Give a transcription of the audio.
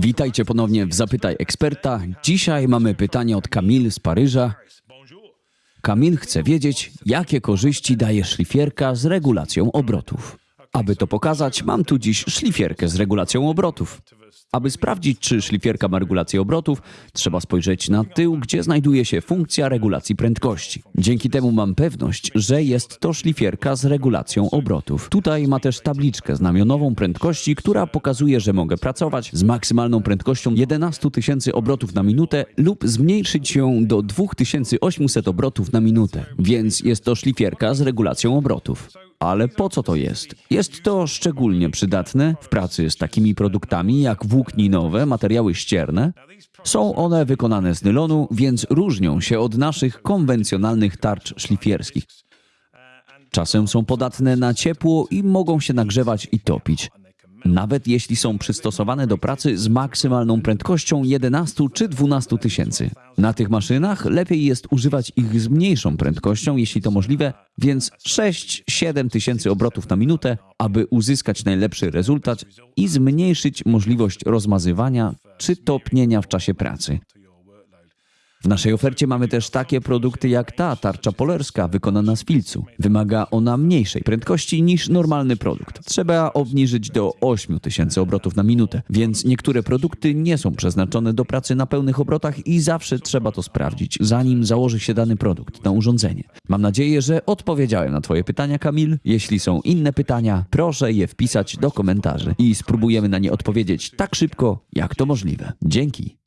Witajcie ponownie w Zapytaj Eksperta. Dzisiaj mamy pytanie od Kamil z Paryża. Kamil chce wiedzieć, jakie korzyści daje szlifierka z regulacją obrotów. Aby to pokazać, mam tu dziś szlifierkę z regulacją obrotów. Aby sprawdzić, czy szlifierka ma regulację obrotów, trzeba spojrzeć na tył, gdzie znajduje się funkcja regulacji prędkości. Dzięki temu mam pewność, że jest to szlifierka z regulacją obrotów. Tutaj ma też tabliczkę znamionową prędkości, która pokazuje, że mogę pracować z maksymalną prędkością 11 tysięcy obrotów na minutę lub zmniejszyć ją do 2800 obrotów na minutę. Więc jest to szlifierka z regulacją obrotów. Ale po co to jest? Jest to szczególnie przydatne w pracy z takimi produktami jak włókninowe, materiały ścierne. Są one wykonane z nylonu, więc różnią się od naszych konwencjonalnych tarcz szlifierskich. Czasem są podatne na ciepło i mogą się nagrzewać i topić. Nawet jeśli są przystosowane do pracy z maksymalną prędkością 11 czy 12 tysięcy. Na tych maszynach lepiej jest używać ich z mniejszą prędkością, jeśli to możliwe, więc 6-7 tysięcy obrotów na minutę, aby uzyskać najlepszy rezultat i zmniejszyć możliwość rozmazywania czy topnienia w czasie pracy. W naszej ofercie mamy też takie produkty jak ta tarcza polerska wykonana z filcu. Wymaga ona mniejszej prędkości niż normalny produkt. Trzeba obniżyć do 8000 obrotów na minutę, więc niektóre produkty nie są przeznaczone do pracy na pełnych obrotach i zawsze trzeba to sprawdzić, zanim założy się dany produkt na urządzenie. Mam nadzieję, że odpowiedziałem na Twoje pytania, Kamil. Jeśli są inne pytania, proszę je wpisać do komentarzy i spróbujemy na nie odpowiedzieć tak szybko, jak to możliwe. Dzięki.